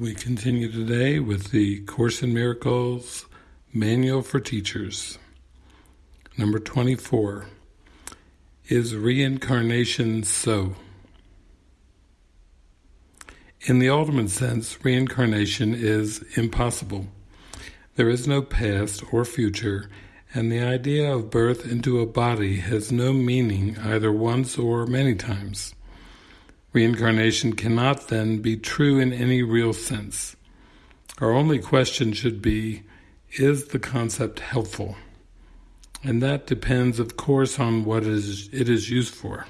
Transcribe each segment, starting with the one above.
We continue today with the Course in Miracles Manual for Teachers. Number 24. Is reincarnation so? In the ultimate sense, reincarnation is impossible. There is no past or future, and the idea of birth into a body has no meaning either once or many times. Reincarnation cannot then be true in any real sense. Our only question should be, is the concept helpful? And that depends, of course, on what it is, used for.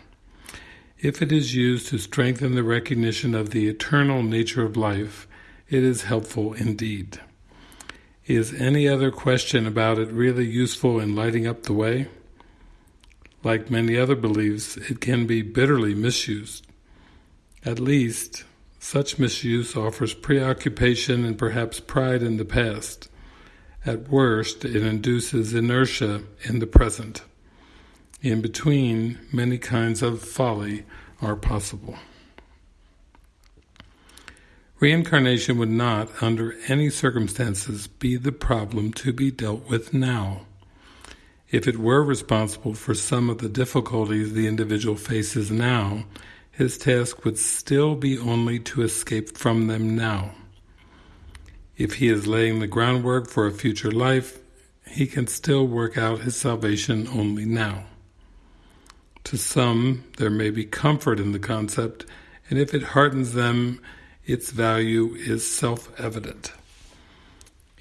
If it is used to strengthen the recognition of the eternal nature of life, it is helpful indeed. Is any other question about it really useful in lighting up the way? Like many other beliefs, it can be bitterly misused. At least, such misuse offers preoccupation and perhaps pride in the past. At worst, it induces inertia in the present. In between, many kinds of folly are possible. Reincarnation would not, under any circumstances, be the problem to be dealt with now. If it were responsible for some of the difficulties the individual faces now, his task would still be only to escape from them now. If he is laying the groundwork for a future life, he can still work out his salvation only now. To some, there may be comfort in the concept, and if it heartens them, its value is self-evident.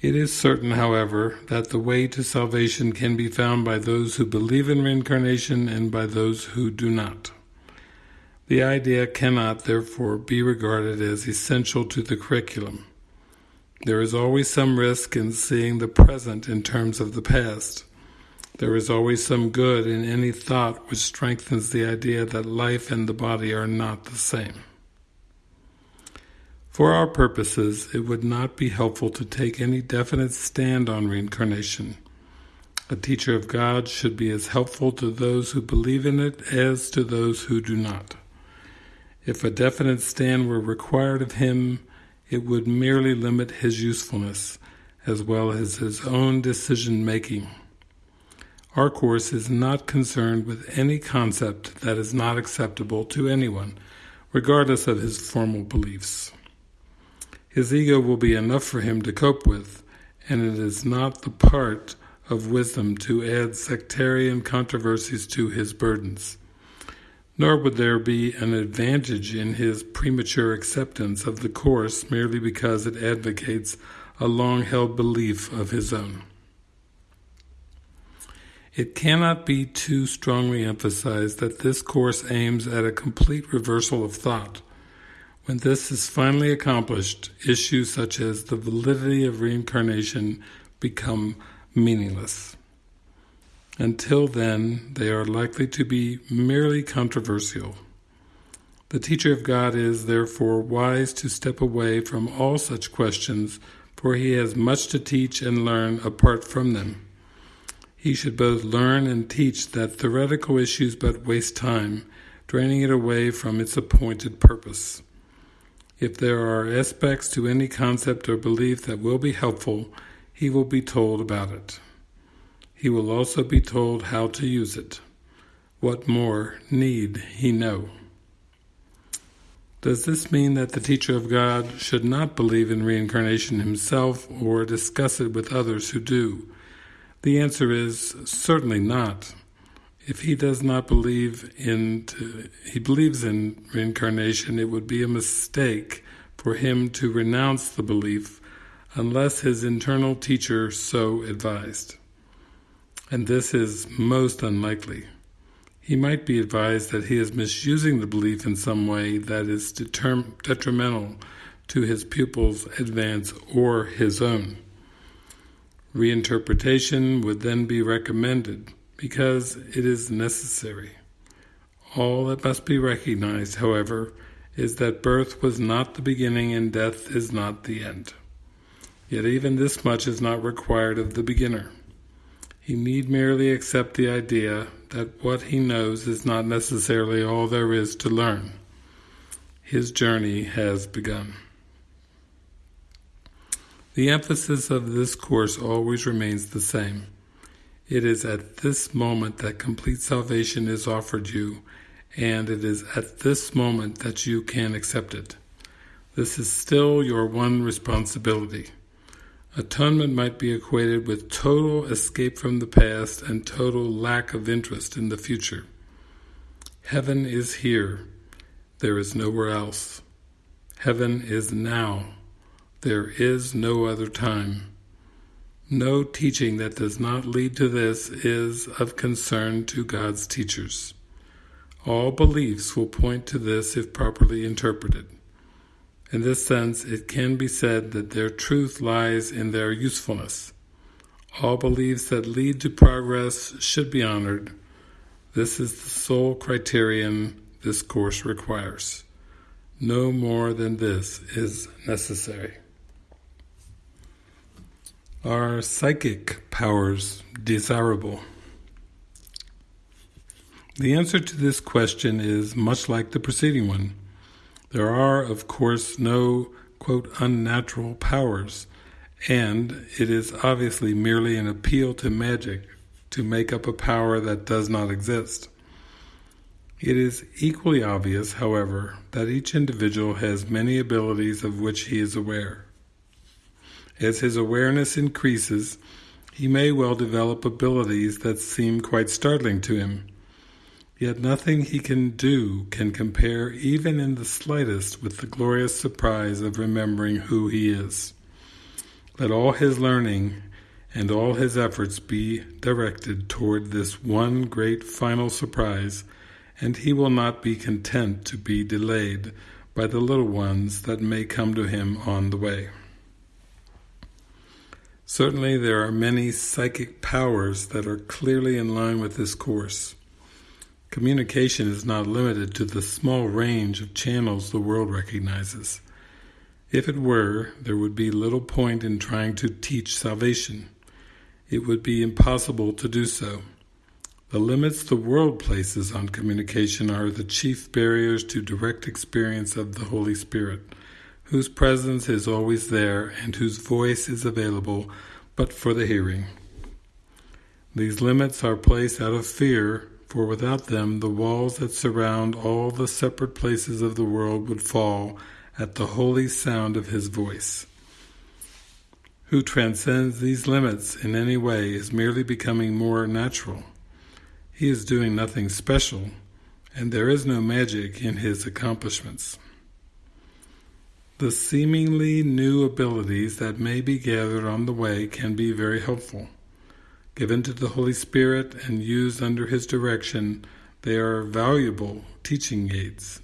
It is certain, however, that the way to salvation can be found by those who believe in reincarnation and by those who do not. The idea cannot, therefore, be regarded as essential to the curriculum. There is always some risk in seeing the present in terms of the past. There is always some good in any thought which strengthens the idea that life and the body are not the same. For our purposes, it would not be helpful to take any definite stand on reincarnation. A teacher of God should be as helpful to those who believe in it as to those who do not. If a definite stand were required of him, it would merely limit his usefulness, as well as his own decision-making. Our Course is not concerned with any concept that is not acceptable to anyone, regardless of his formal beliefs. His ego will be enough for him to cope with, and it is not the part of wisdom to add sectarian controversies to his burdens nor would there be an advantage in his premature acceptance of the Course merely because it advocates a long-held belief of his own. It cannot be too strongly emphasized that this Course aims at a complete reversal of thought. When this is finally accomplished, issues such as the validity of reincarnation become meaningless. Until then, they are likely to be merely controversial. The teacher of God is, therefore, wise to step away from all such questions, for he has much to teach and learn apart from them. He should both learn and teach that theoretical issues but waste time, draining it away from its appointed purpose. If there are aspects to any concept or belief that will be helpful, he will be told about it. He will also be told how to use it. What more need he know? Does this mean that the teacher of God should not believe in reincarnation himself or discuss it with others who do? The answer is certainly not. If he does not believe in, he believes in reincarnation, it would be a mistake for him to renounce the belief unless his internal teacher so advised and this is most unlikely. He might be advised that he is misusing the belief in some way that is detrimental to his pupil's advance or his own. Reinterpretation would then be recommended because it is necessary. All that must be recognized, however, is that birth was not the beginning and death is not the end. Yet even this much is not required of the beginner. He need merely accept the idea that what he knows is not necessarily all there is to learn. His journey has begun. The emphasis of this course always remains the same. It is at this moment that complete salvation is offered you, and it is at this moment that you can accept it. This is still your one responsibility. Atonement might be equated with total escape from the past and total lack of interest in the future. Heaven is here. There is nowhere else. Heaven is now. There is no other time. No teaching that does not lead to this is of concern to God's teachers. All beliefs will point to this if properly interpreted. In this sense, it can be said that their truth lies in their usefulness. All beliefs that lead to progress should be honored. This is the sole criterion this course requires. No more than this is necessary. Are psychic powers desirable? The answer to this question is much like the preceding one. There are, of course, no, quote, unnatural powers, and it is obviously merely an appeal to magic to make up a power that does not exist. It is equally obvious, however, that each individual has many abilities of which he is aware. As his awareness increases, he may well develop abilities that seem quite startling to him. Yet nothing he can do can compare even in the slightest with the glorious surprise of remembering who he is. Let all his learning and all his efforts be directed toward this one great final surprise, and he will not be content to be delayed by the little ones that may come to him on the way. Certainly there are many psychic powers that are clearly in line with this course. Communication is not limited to the small range of channels the world recognizes. If it were, there would be little point in trying to teach salvation. It would be impossible to do so. The limits the world places on communication are the chief barriers to direct experience of the Holy Spirit whose presence is always there and whose voice is available but for the hearing. These limits are placed out of fear, for without them the walls that surround all the separate places of the world would fall at the holy sound of his voice. Who transcends these limits in any way is merely becoming more natural. He is doing nothing special, and there is no magic in his accomplishments. The seemingly new abilities that may be gathered on the way can be very helpful. Given to the Holy Spirit and used under His direction, they are valuable teaching aids.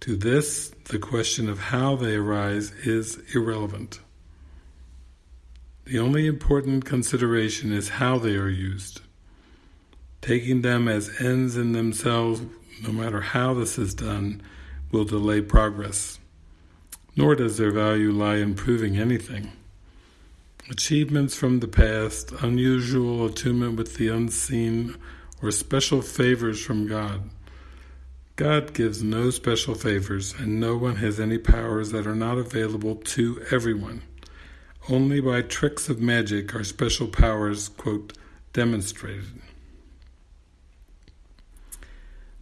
To this, the question of how they arise is irrelevant. The only important consideration is how they are used. Taking them as ends in themselves, no matter how this is done, will delay progress nor does their value lie in proving anything. Achievements from the past, unusual attunement with the unseen, or special favors from God. God gives no special favors, and no one has any powers that are not available to everyone. Only by tricks of magic are special powers, quote, demonstrated.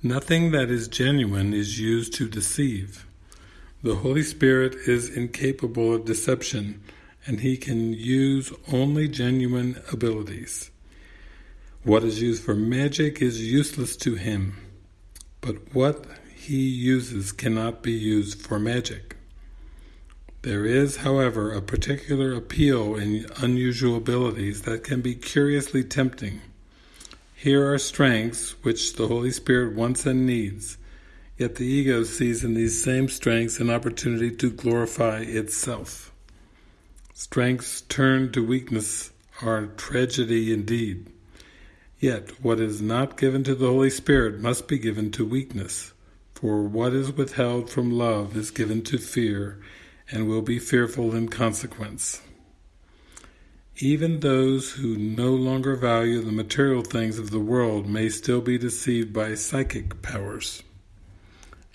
Nothing that is genuine is used to deceive. The Holy Spirit is incapable of deception, and he can use only genuine abilities. What is used for magic is useless to him, but what he uses cannot be used for magic. There is, however, a particular appeal in unusual abilities that can be curiously tempting. Here are strengths which the Holy Spirit wants and needs, Yet the ego sees in these same strengths an opportunity to glorify itself. Strengths turned to weakness are tragedy indeed. Yet what is not given to the Holy Spirit must be given to weakness, for what is withheld from love is given to fear, and will be fearful in consequence. Even those who no longer value the material things of the world may still be deceived by psychic powers.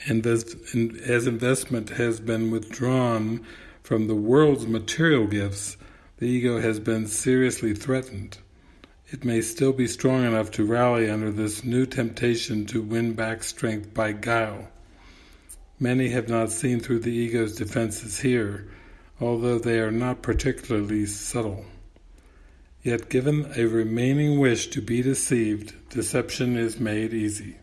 And as investment has been withdrawn from the world's material gifts, the ego has been seriously threatened. It may still be strong enough to rally under this new temptation to win back strength by guile. Many have not seen through the ego's defenses here, although they are not particularly subtle. Yet given a remaining wish to be deceived, deception is made easy.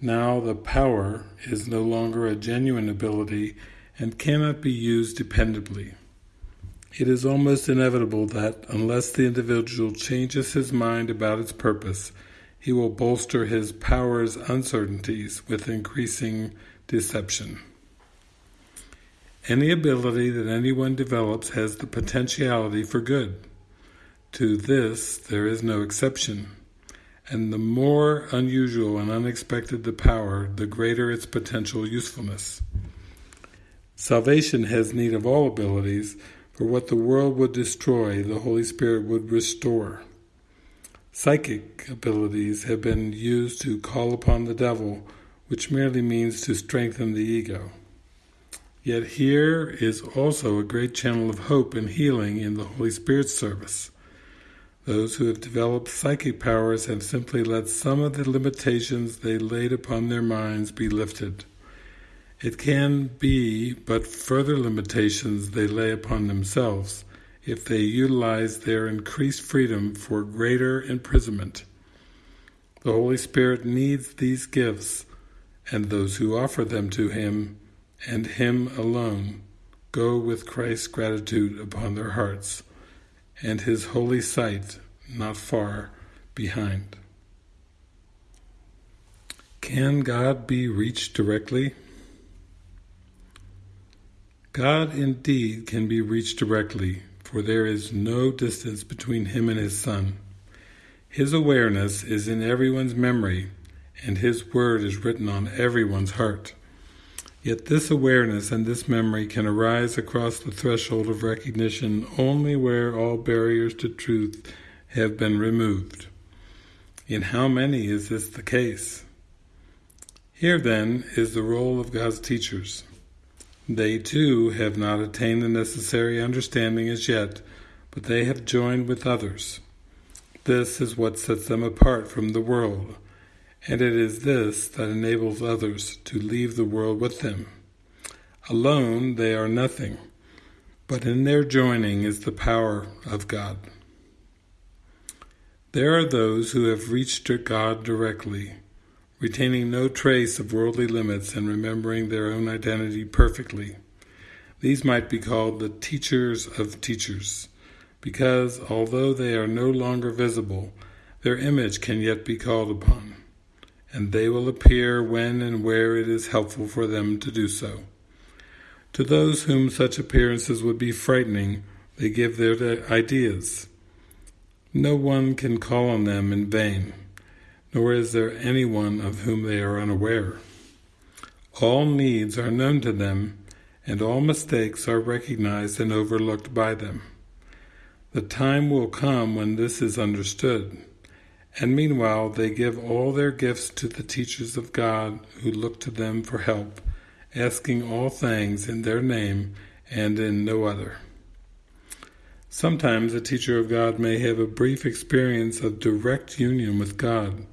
Now the power is no longer a genuine ability and cannot be used dependably. It is almost inevitable that, unless the individual changes his mind about its purpose, he will bolster his power's uncertainties with increasing deception. Any ability that anyone develops has the potentiality for good. To this there is no exception and the more unusual and unexpected the power, the greater its potential usefulness. Salvation has need of all abilities, for what the world would destroy, the Holy Spirit would restore. Psychic abilities have been used to call upon the devil, which merely means to strengthen the ego. Yet here is also a great channel of hope and healing in the Holy Spirit's service. Those who have developed psychic powers have simply let some of the limitations they laid upon their minds be lifted. It can be but further limitations they lay upon themselves if they utilize their increased freedom for greater imprisonment. The Holy Spirit needs these gifts, and those who offer them to Him, and Him alone, go with Christ's gratitude upon their hearts and his holy sight not far behind. Can God be reached directly? God indeed can be reached directly, for there is no distance between him and his Son. His awareness is in everyone's memory, and his word is written on everyone's heart. Yet this awareness and this memory can arise across the threshold of recognition only where all barriers to truth have been removed. In how many is this the case? Here then is the role of God's teachers. They too have not attained the necessary understanding as yet, but they have joined with others. This is what sets them apart from the world, and it is this that enables others to leave the world with them. Alone they are nothing, but in their joining is the power of God. There are those who have reached God directly, retaining no trace of worldly limits and remembering their own identity perfectly. These might be called the teachers of teachers, because although they are no longer visible, their image can yet be called upon and they will appear when and where it is helpful for them to do so. To those whom such appearances would be frightening, they give their ideas. No one can call on them in vain, nor is there anyone of whom they are unaware. All needs are known to them, and all mistakes are recognized and overlooked by them. The time will come when this is understood and meanwhile they give all their gifts to the teachers of God who look to them for help, asking all things in their name and in no other. Sometimes a teacher of God may have a brief experience of direct union with God.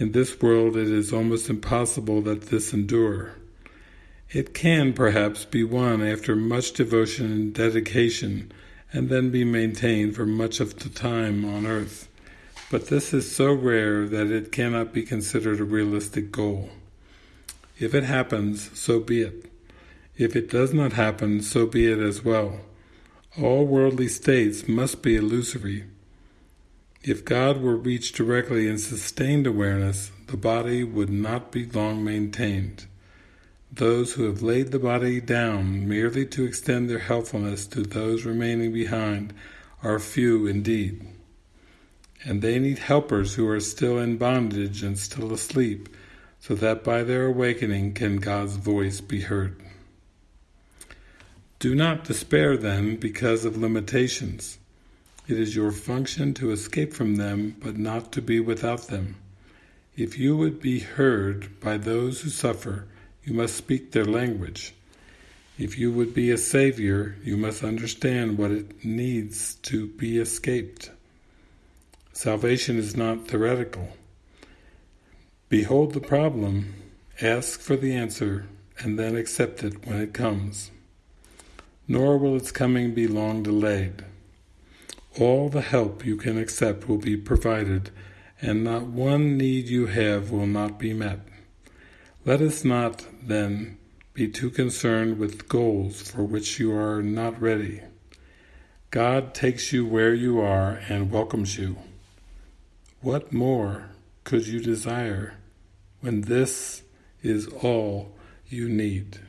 In this world it is almost impossible that this endure. It can perhaps be won after much devotion and dedication and then be maintained for much of the time on earth. But this is so rare that it cannot be considered a realistic goal. If it happens, so be it. If it does not happen, so be it as well. All worldly states must be illusory. If God were reached directly in sustained awareness, the body would not be long maintained. Those who have laid the body down merely to extend their helpfulness to those remaining behind are few indeed and they need helpers who are still in bondage and still asleep, so that by their awakening can God's voice be heard. Do not despair then because of limitations. It is your function to escape from them, but not to be without them. If you would be heard by those who suffer, you must speak their language. If you would be a savior, you must understand what it needs to be escaped. Salvation is not theoretical. Behold the problem, ask for the answer, and then accept it when it comes. Nor will its coming be long delayed. All the help you can accept will be provided, and not one need you have will not be met. Let us not, then, be too concerned with goals for which you are not ready. God takes you where you are and welcomes you. What more could you desire when this is all you need?